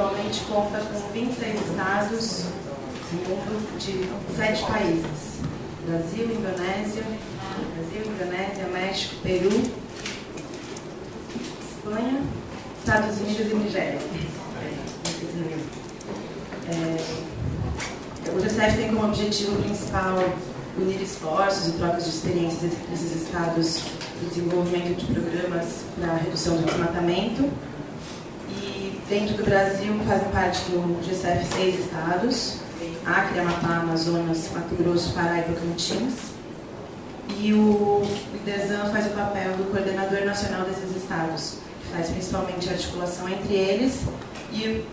atualmente conta com 26 estados de sete países. Brasil, Indonésia, Brasil, Indonésia, México, Peru, Espanha, Estados Unidos e Nigéria. É, o GCF tem como objetivo principal unir esforços e trocas de experiências entre esses estados no desenvolvimento de programas para redução do desmatamento. Dentro do Brasil fazem parte do GCF seis estados, Acre, Amapá, Amazonas, Mato Grosso, Pará e Tocantins. E o IDESAN faz o papel do coordenador nacional desses estados, que faz principalmente a articulação entre eles e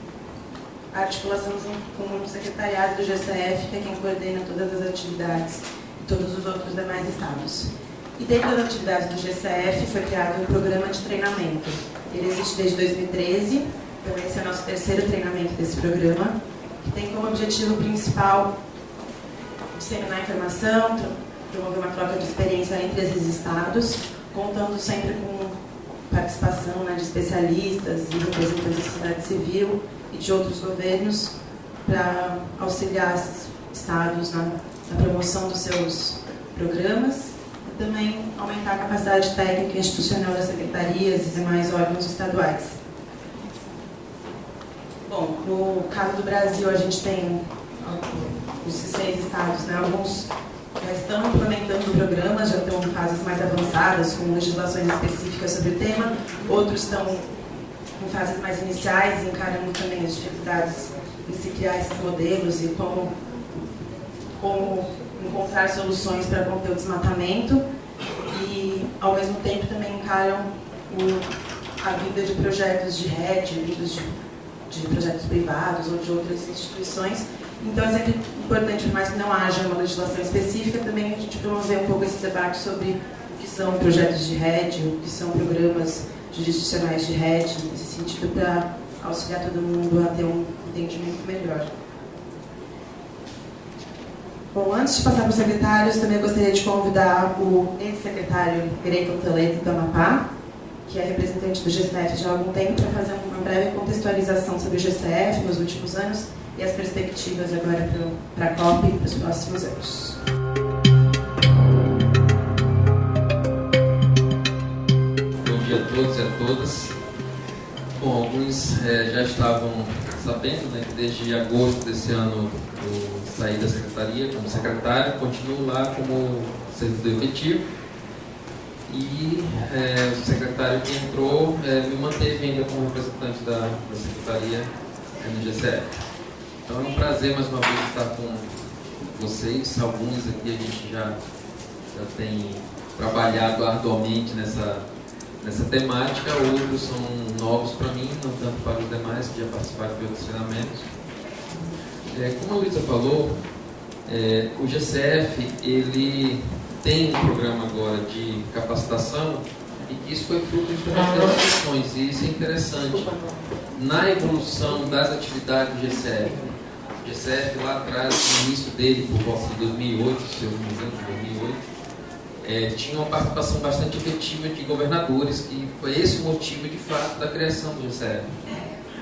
a articulação junto com o secretariado do GCF, que é quem coordena todas as atividades e todos os outros demais estados. E dentro das atividades do GCF foi criado um programa de treinamento. Ele existe desde 2013, então esse é o nosso terceiro treinamento desse programa, que tem como objetivo principal disseminar informação, promover uma troca de experiência entre esses estados, contando sempre com participação né, de especialistas e representantes da sociedade civil e de outros governos para auxiliar esses estados na, na promoção dos seus programas e também aumentar a capacidade técnica e institucional das secretarias e demais órgãos estaduais. Bom, no caso do Brasil, a gente tem os seis estados, né, alguns já estão implementando programas, já estão em fases mais avançadas, com legislações específicas sobre o tema, outros estão em fases mais iniciais, encarando também as dificuldades em se criar esses modelos e como, como encontrar soluções para conter o desmatamento. E, ao mesmo tempo, também encaram o, a vida de projetos de rede, vindos de, de projetos privados ou de outras instituições. Então, é sempre importante, por mais que não haja uma legislação específica, também a gente promover um pouco esse debate sobre o que são projetos de rede, o que são programas jurisdicionais de rede, nesse sentido, para auxiliar todo mundo a ter um entendimento melhor. Bom, antes de passar para os secretários, também gostaria de convidar o ex-secretário Greco Toledo do Amapá, que é representante do GCF já há algum tempo, para fazer uma breve contextualização sobre o GCF nos últimos anos e as perspectivas agora para a COP para os próximos anos. dia a todos e a todas. Bom, alguns é, já estavam sabendo né, que desde agosto desse ano eu saí da secretaria como secretário, continuo lá como servidor efetivo. E é, o secretário que entrou é, me manteve ainda como representante da, da secretaria no GCF. Então é um prazer mais uma vez estar com vocês. Alguns aqui a gente já, já tem trabalhado arduamente nessa nessa temática, outros são novos para mim, não tanto para os demais que já participaram de outros treinamentos. É, como a Luísa falou, é, o GCF ele tem um programa agora de capacitação e que isso foi fruto de das discussões e isso é interessante. Na evolução das atividades do GCF, o GCF lá atrás, no início dele, por volta de 2008, se eu não me engano, 2008, é, tinha uma participação bastante efetiva de governadores, e foi esse o motivo, de fato, da criação do GCF.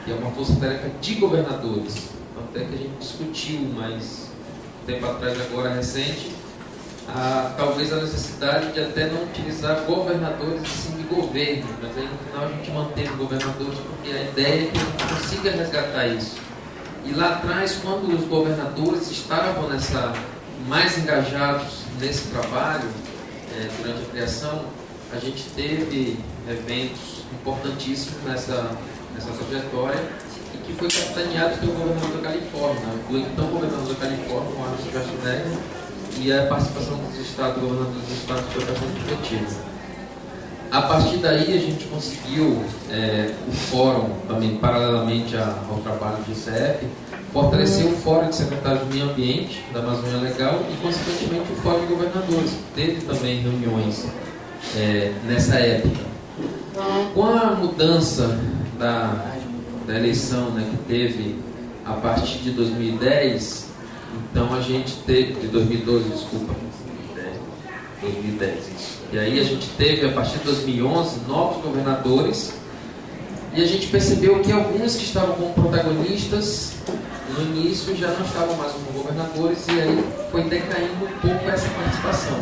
Que é uma força-tarefa de governadores. Até que a gente discutiu mais tempo atrás, agora recente, a, talvez a necessidade de até não utilizar governadores sim de governo, mas aí no final a gente manteve governadores porque a ideia é que a gente consiga resgatar isso. E lá atrás, quando os governadores estavam nessa mais engajados nesse trabalho, é, durante a criação, a gente teve eventos importantíssimos nessa, nessa trajetória e que foi capitaneado pelo governador da Califórnia, do então governador da Califórnia, o Arnold Schwarzenegger, e a participação dos estados, governadores dos estados foi bastante efetiva. A partir daí a gente conseguiu é, o fórum, também paralelamente ao trabalho do ICF, fortalecer o Fórum de Secretários do Meio Ambiente da Amazônia Legal e, consequentemente, o Fórum de Governadores. Teve também reuniões é, nessa época. Com a mudança da, da eleição né, que teve a partir de 2010, Então a gente teve, de 2012, desculpa, 2010, isso. E aí a gente teve, a partir de 2011, novos governadores e a gente percebeu que alguns que estavam como protagonistas no início já não estavam mais como governadores e aí foi decaindo um pouco essa participação.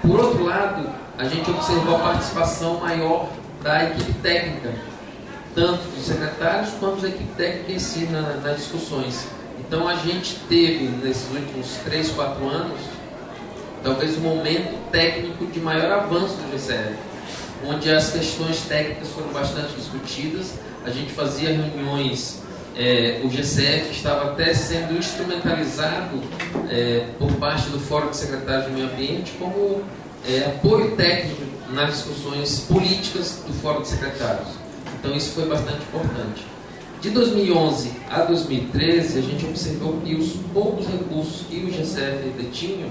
Por outro lado, a gente observou a participação maior da equipe técnica, tanto dos secretários quanto da equipe técnica em si na, nas discussões. Então a gente teve, nesses últimos 3, 4 anos, talvez o momento técnico de maior avanço do GCR, onde as questões técnicas foram bastante discutidas, a gente fazia reuniões, é, o GCF estava até sendo instrumentalizado é, por parte do Fórum de Secretários do Meio Ambiente como é, apoio técnico nas discussões políticas do Fórum de Secretários. Então isso foi bastante importante. De 2011 a 2013, a gente observou que os poucos recursos que o GCF detinha,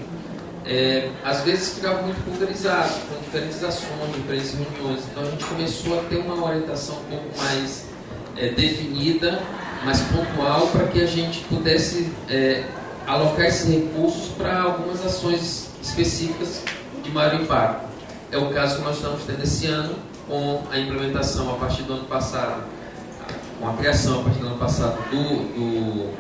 é, às vezes ficavam muito pulverizados, com diferentes ações, diferentes reuniões. Então a gente começou a ter uma orientação um pouco mais é, definida, mais pontual, para que a gente pudesse é, alocar esses recursos para algumas ações específicas de maior impacto. É o caso que nós estamos tendo esse ano, com a implementação a partir do ano passado com a criação a partir do ano passado do, do,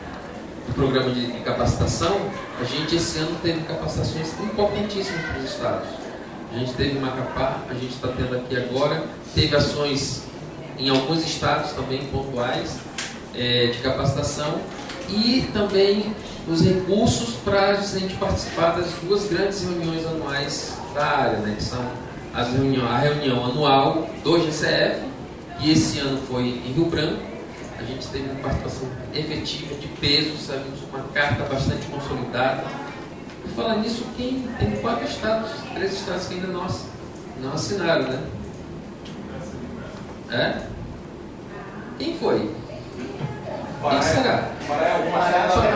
do programa de, capacitação, a gente esse ano teve capacitações importantíssimas para os estados. A gente teve uma Macapá, a gente está tendo aqui agora, teve ações em alguns estados também pontuais é, de capacitação e também os recursos para a gente participar das duas grandes reuniões anuais da área, né, que são as reunião, a reunião anual do GCF, e esse ano foi em Rio Branco. A gente teve uma participação efetiva, de peso, saímos uma carta bastante consolidada. Por falar nisso, quem, tem quatro estados, três estados que ainda não, não assinaram, né? É? Quem foi? Quem será?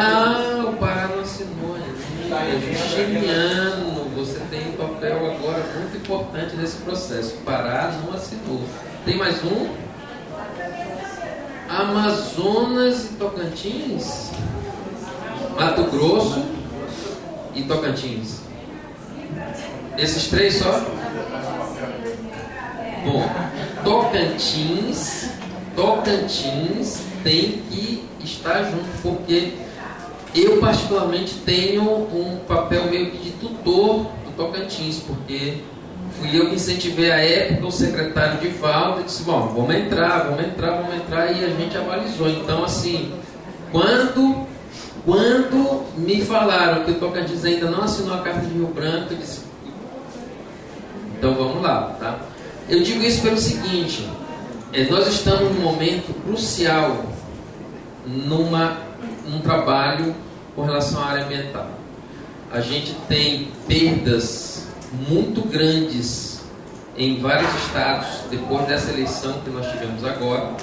Ah, o Pará não assinou ainda. Geniano, você tem um papel agora muito importante nesse processo. O Pará não assinou. Tem mais um? Amazonas e Tocantins? Mato Grosso e Tocantins. Esses três só? Bom, Tocantins, Tocantins tem que estar junto, porque eu particularmente tenho um papel meio que de tutor do Tocantins, porque fui eu que incentivei a época o secretário de e disse, bom, vamos entrar, vamos entrar, vamos entrar, e a gente avalizou. Então, assim, quando, quando me falaram que o Tocantins ainda não assinou a carta de Rio Branco, eu disse, então vamos lá, tá? Eu digo isso pelo seguinte, é, nós estamos num momento crucial numa, num trabalho com relação à área ambiental. A gente tem perdas muito grandes em vários estados depois dessa eleição que nós tivemos agora.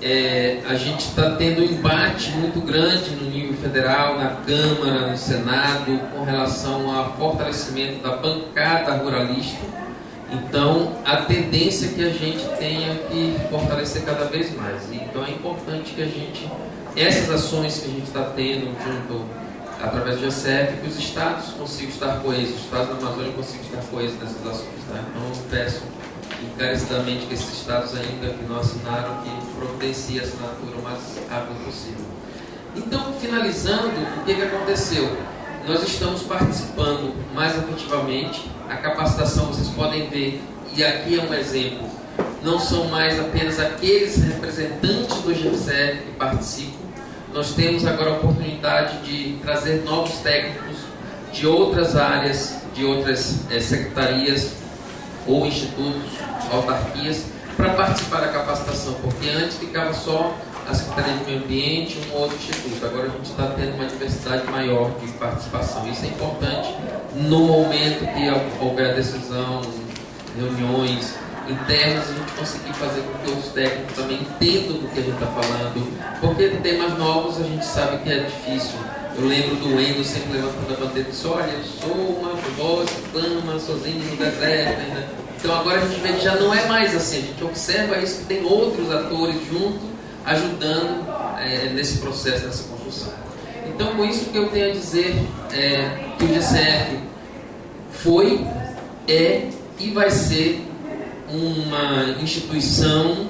É, a gente está tendo um embate muito grande no nível federal, na Câmara, no Senado, com relação ao fortalecimento da bancada ruralista. Então, a tendência é que a gente tenha que fortalecer cada vez mais. Então, é importante que a gente, essas ações que a gente está tendo junto através do GCF, que os estados consigam estar coesos, os estados da Amazônia consigam estar coesos nessas ações. Tá? Então eu peço encarecidamente que esses estados ainda que não assinaram, que providenciem a assinatura o mais rápido possível. Então, finalizando, o que, que aconteceu? Nós estamos participando mais efetivamente, a capacitação vocês podem ver, e aqui é um exemplo, não são mais apenas aqueles representantes do GCF que participam, nós temos agora a oportunidade de trazer novos técnicos de outras áreas, de outras é, secretarias ou institutos, autarquias, para participar da capacitação, porque antes ficava só a Secretaria de Meio Ambiente um outro instituto. Agora a gente está tendo uma diversidade maior de participação. Isso é importante no momento que houver decisão, reuniões, internas, a gente conseguir fazer com que os técnicos também entendam do que a gente está falando. Porque temas novos a gente sabe que é difícil. Eu lembro do Wendel sempre levantando a bandeira e disse, olha, eu sou uma voz clama sozinho no deserto. Né? Então agora a gente vê que já não é mais assim, a gente observa isso que tem outros atores junto, ajudando é, nesse processo, nessa construção. Então, com isso que eu tenho a dizer é que o GCF foi, é e vai ser uma instituição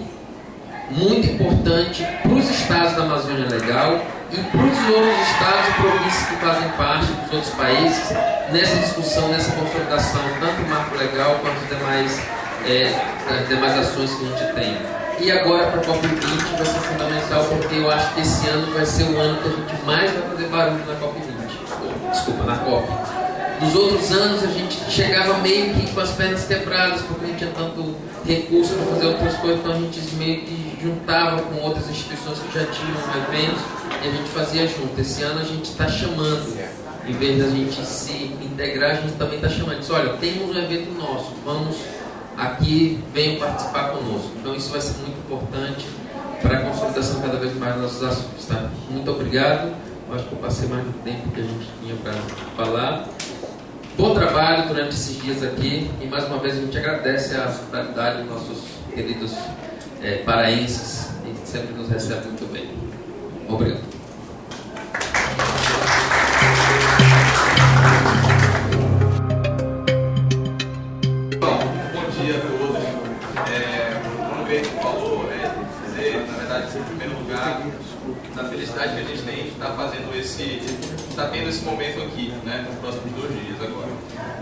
muito importante para os estados da Amazônia Legal e para os outros estados e províncias que fazem parte dos outros países nessa discussão, nessa consolidação, tanto do marco legal quanto as demais, é, demais ações que a gente tem. E agora para a COP20 vai ser fundamental porque eu acho que esse ano vai ser o ano que a gente mais vai fazer barulho na COP20. Desculpa, na COP. Nos outros anos a gente chegava meio que com as pernas quebradas porque não tinha tanto recurso para fazer outras coisas, então a gente meio que juntava com outras instituições que já tinham eventos e a gente fazia junto. Esse ano a gente está chamando, em vez da gente se integrar, a gente também está chamando. Diz, olha, temos um evento nosso, vamos aqui, venham participar conosco. Então isso vai ser muito importante para a consolidação cada vez mais dos nossos assuntos. Tá? Muito obrigado. Acho que eu passei mais do tempo que a gente tinha para falar. Bom trabalho durante esses dias aqui e mais uma vez a gente agradece a hospitalidade dos nossos queridos é, paraenses e sempre nos recebe muito bem. Obrigado. Verdade, em primeiro lugar, da felicidade que a gente tem de estar fazendo esse, estar tendo esse momento aqui, né, nos próximos dois dias agora.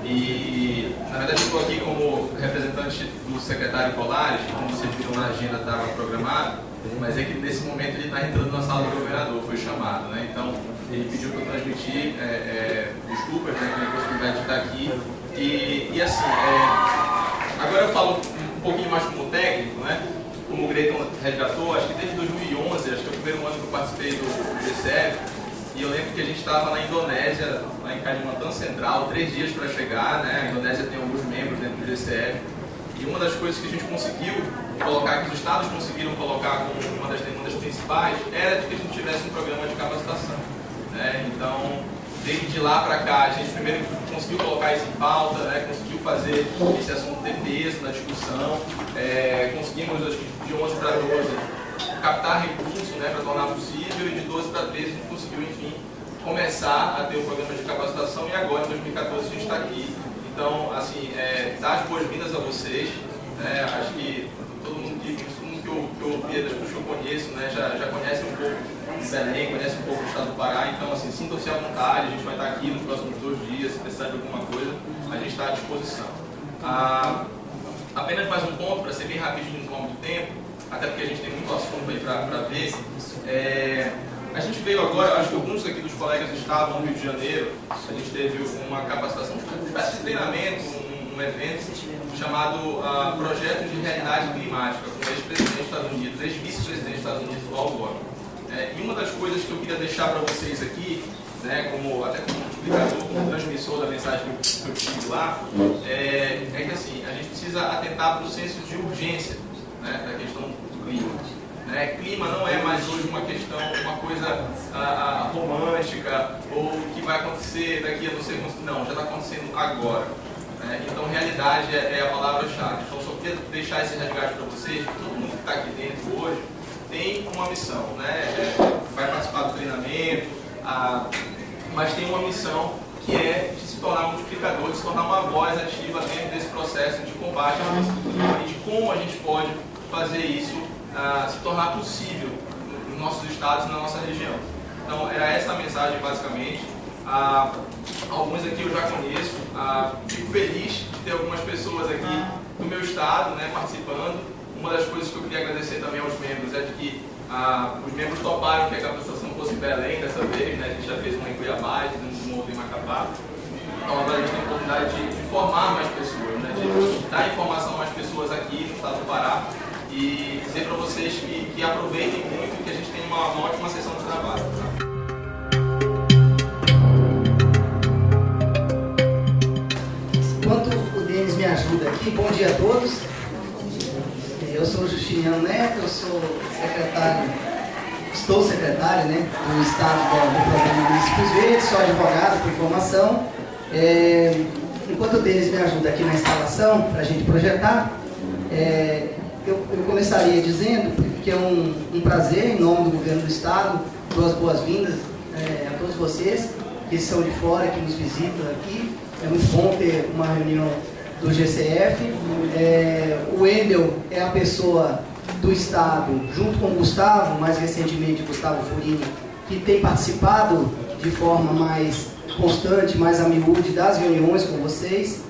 E, na verdade, estou aqui como representante do secretário Colares, como vocês viram na agenda, estava programado, mas é que nesse momento ele está entrando na sala do governador, foi chamado, né? Então, ele pediu para transmitir é, é, desculpas né, pela possibilidade de estar aqui. E, e assim, é, agora eu falo um pouquinho mais como técnico, né? Como o Greiton resgatou, acho que desde 2011, acho que é o primeiro ano que eu participei do, GCF, e eu lembro que a gente estava na Indonésia, lá em Kalimantan Central, três dias para chegar, né? A Indonésia tem alguns membros dentro do GCF. E uma das coisas que a gente conseguiu colocar, que os estados conseguiram colocar como uma das demandas principais, era de que a gente tivesse um programa de capacitação. Né? Então, desde lá para cá, a gente primeiro conseguiu colocar isso em pauta, né? conseguiu fazer esse assunto ter peso na discussão, é, conseguimos, acho que de 11 para 12, captar recursos né, para tornar possível, e de 12 para 13 a gente conseguiu, enfim, começar a ter o programa de capacitação, e agora, em 2014, a gente está aqui. Então, assim, é, dar as boas-vindas a vocês, né? acho que todo mundo que, todo mundo que eu, que eu ouvi, das pessoas que eu conheço, né, já, já conhece um pouco de Belém, conhece um pouco do estado do Pará, então assim, sintam-se à vontade, a gente vai estar aqui nos próximos dois dias, se precisar de alguma coisa, a gente está à disposição. Ah, apenas mais um ponto, para ser bem rapidinho, não tomar muito tempo, até porque a gente tem muito assunto aí para ver. É, a gente veio agora, acho que alguns aqui dos colegas estavam no Rio de Janeiro, a gente teve uma capacitação, uma espécie de treinamento, um, um evento chamado uh, Projeto de Realidade Climática, com o ex-presidente dos Estados Unidos, ex-vice-presidente dos Estados Unidos, Al Gore. É, e uma das coisas que eu queria deixar para vocês aqui, né, como, até como explicador, como transmissor da mensagem que eu, tive lá, é, é, que assim, a gente precisa atentar para o senso de urgência né, da questão do clima. Né? Clima não é mais hoje uma questão, uma coisa a, a, romântica ou que vai acontecer daqui a não sei quanto. Não, já está acontecendo agora. Né? Então, realidade é, é a palavra-chave. Então, só queria deixar esse resgate para vocês. Todo mundo que está aqui dentro hoje tem uma missão, né? É, vai participar do treinamento, a, mas tem uma missão que é de se tornar multiplicador, de se tornar uma voz ativa dentro desse processo de combate e de como a gente pode fazer isso uh, se tornar possível nos nossos estados e na nossa região. Então, era essa a mensagem, basicamente. Uh, alguns aqui eu já conheço. Uh, fico feliz de ter algumas pessoas aqui do meu estado né, participando. Uma das coisas que eu queria agradecer também aos membros é de que os membros toparam que a capacitação fosse em Belém dessa vez. Né, a gente já fez uma em Cuiabá, uma outra em Macapá. Então agora a gente tem a oportunidade de, de formar mais pessoas, né, de dar informação a mais pessoas aqui no estado do Pará e dizer para vocês que, que, aproveitem muito que a gente tenha uma, uma ótima sessão de trabalho. Enquanto o Denis me ajuda aqui, bom dia a todos. Eu sou Justiniano Neto, eu sou secretário, estou secretário né, do Estado do, Programa Municípios Verdes, sou advogado por formação. É, enquanto o Denis me ajuda aqui na instalação, para a gente projetar, é, eu, eu, começaria dizendo que é um, um, prazer, em nome do governo do Estado, duas boas-vindas é, a todos vocês que são de fora, que nos visitam aqui. É muito bom ter uma reunião do GCF. É, o Wendel é a pessoa do Estado, junto com o Gustavo, mais recentemente Gustavo Furini, que tem participado de forma mais constante, mais a miúde das reuniões com vocês.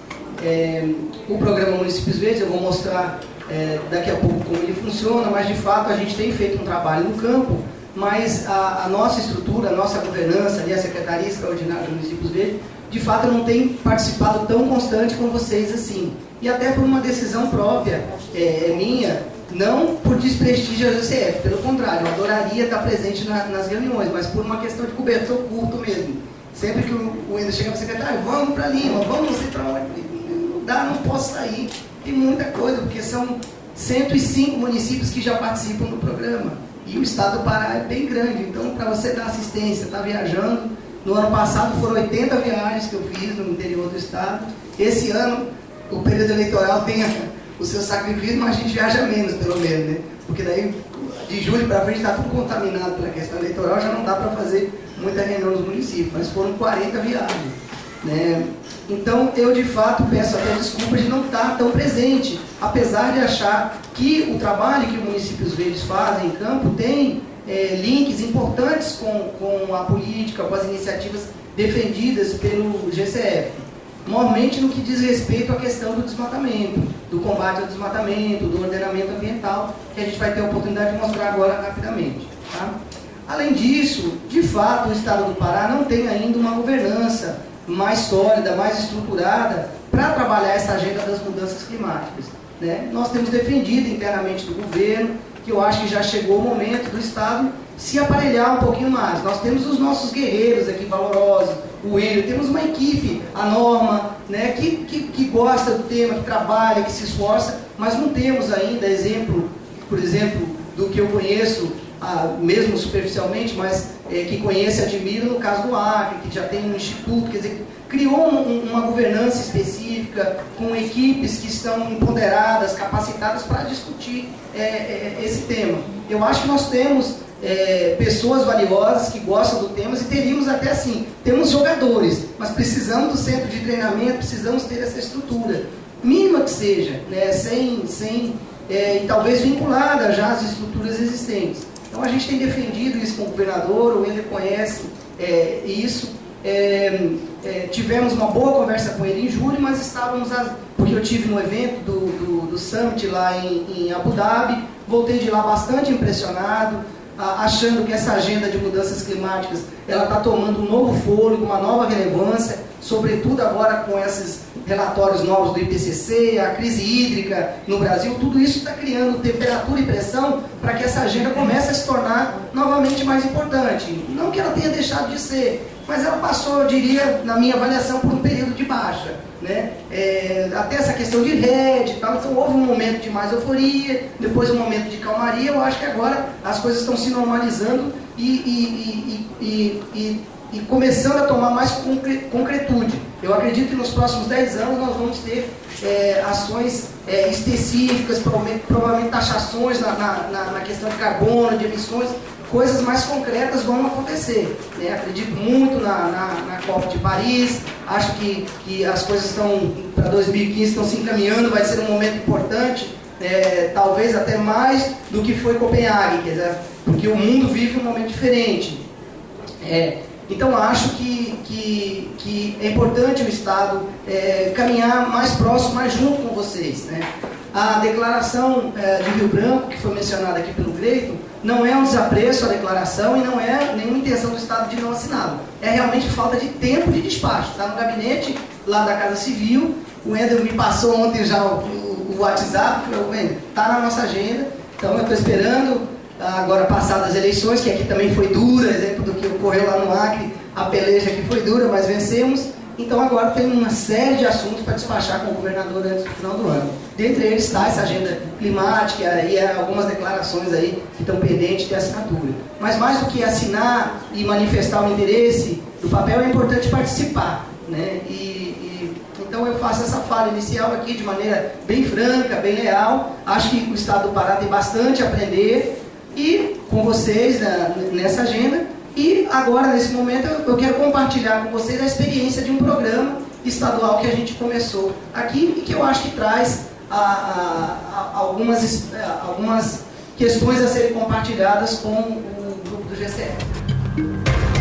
É, o programa Municípios Verdes, eu vou mostrar é, daqui a pouco como ele funciona, mas de fato a gente tem feito um trabalho no campo, mas a, a nossa estrutura, a nossa governança, ali, a Secretaria Extraordinária de Municípios Verdes, de fato não tem participado tão constante com vocês assim. E até por uma decisão própria é, é minha, não por desprestígio à GCF, pelo contrário, eu adoraria estar presente na, nas reuniões, mas por uma questão de cobertor curto mesmo. Sempre que o, o chega para o secretário, vamos para Lima, vamos não para onde, não dá, não posso sair. Tem muita coisa, porque são 105 municípios que já participam do programa. E o estado do Pará é bem grande, então para você dar assistência, estar tá viajando, no ano passado foram 80 viagens que eu fiz no interior do estado. Esse ano, o período eleitoral tem o seu sacrifício, mas a gente viaja menos, pelo menos, né? Porque daí, de julho para frente, está tudo contaminado pela questão eleitoral, já não dá para fazer muita reunião nos municípios, mas foram 40 viagens. Né? Então, eu de fato peço até desculpa de não estar tão presente, apesar de achar que o trabalho que os municípios verdes fazem em campo tem é, links importantes com, com a política, com as iniciativas defendidas pelo GCF. Normalmente no que diz respeito à questão do desmatamento, do combate ao desmatamento, do ordenamento ambiental, que a gente vai ter a oportunidade de mostrar agora rapidamente. Tá? Além disso, de fato, o Estado do Pará não tem ainda uma governança mais sólida, mais estruturada para trabalhar essa agenda das mudanças climáticas. Né? Nós temos defendido internamente do governo que eu acho que já chegou o momento do Estado se aparelhar um pouquinho mais. Nós temos os nossos guerreiros aqui valorosos, o Enio, temos uma equipe, a Norma, né, que, que, que gosta do tema, que trabalha, que se esforça, mas não temos ainda exemplo, por exemplo, do que eu conheço, mesmo superficialmente, mas é, que conhece e admira no caso do Acre, que já tem um instituto, quer dizer, criou um, uma governança específica, com equipes que estão empoderadas, capacitadas para discutir é, é, esse tema. Eu acho que nós temos é, pessoas valiosas que gostam do tema e teríamos até assim, temos jogadores, mas precisamos do centro de treinamento, precisamos ter essa estrutura, mínima que seja, né, sem, sem é, e talvez vinculada já às estruturas existentes. Então a gente tem defendido isso com o governador, o Ender conhece é, isso. É, é, tivemos uma boa conversa com ele em julho, mas estávamos, porque eu tive no evento do, do, do Summit lá em, em Abu Dhabi, voltei de lá bastante impressionado, achando que essa agenda de mudanças climáticas ela está tomando um novo fôlego, uma nova relevância, sobretudo agora com esses relatórios novos do IPCC, a crise hídrica no Brasil, tudo isso está criando temperatura e pressão para que essa agenda comece a se tornar novamente mais importante. Não que ela tenha deixado de ser, mas ela passou, eu diria, na minha avaliação, por um período de baixa. Né? É, até essa questão de rede tal, então houve um momento de mais euforia, depois um momento de calmaria, eu acho que agora as coisas estão se normalizando e, e, e, e e começando a tomar mais concretude. Eu acredito que nos próximos 10 anos nós vamos ter é, ações é, específicas, provavelmente taxações na, na, na, questão de carbono, de emissões, coisas mais concretas vão acontecer. Né? Acredito muito na, na, na Copa de Paris, acho que, que as coisas estão, para 2015, estão se encaminhando, vai ser um momento importante, é, talvez até mais do que foi Copenhague, dizer, porque o mundo vive um momento diferente. É, então acho que, que, que é importante o Estado é, caminhar mais próximo, mais junto com vocês. Né? A declaração é, de Rio Branco, que foi mencionada aqui pelo Greito, não é um desapreço à declaração e não é nenhuma intenção do Estado de não assiná-la. É realmente falta de tempo de despacho. Está no gabinete lá da Casa Civil. O Ender me passou ontem já o, o, o WhatsApp. Está na nossa agenda. Então eu estou esperando agora passadas as eleições, que aqui também foi dura, exemplo do que ocorreu lá no Acre, a peleja aqui foi dura, mas vencemos. Então agora tem uma série de assuntos para despachar com o governador antes do final do ano. Dentre eles está essa agenda climática e algumas declarações aí que estão pendentes de assinatura. Mas mais do que assinar e manifestar o interesse do papel, é importante participar. Né? E, e, então eu faço essa fala inicial aqui de maneira bem franca, bem leal. Acho que o Estado do Pará tem bastante a aprender e com vocês né, nessa agenda E agora, nesse momento, eu quero compartilhar com vocês a experiência de um programa estadual que a gente começou aqui e que eu acho que traz a, a, a, algumas, algumas questões a serem compartilhadas com o grupo do GCE.